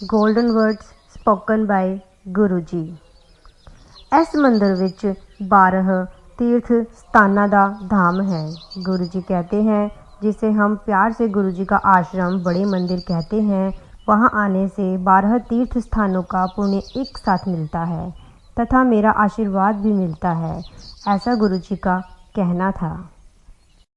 golden words spoken by Guru ji ਇਸ ਮੰਦਰ ਵਿੱਚ 12 तीर्थ स्थाना ਦਾ धाम है गुरु जी कहते हैं जिसे हम प्यार से गुरु जी का आश्रम बड़े मंदिर कहते हैं वहाँ आने से बारह तीर्थ स्थानों का पुण्य एक साथ मिलता है तथा मेरा आशीर्वाद भी मिलता है ऐसा गुरु जी का कहना था